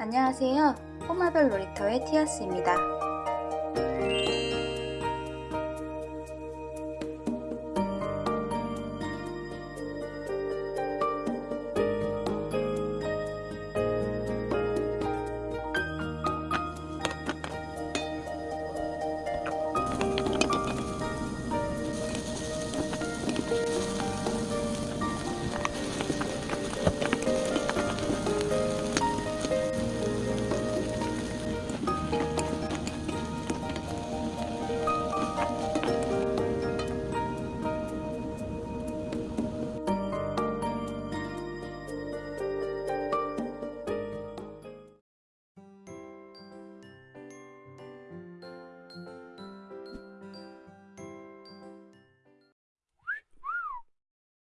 안녕하세요. 꼬마별 놀이터의 티아스입니다.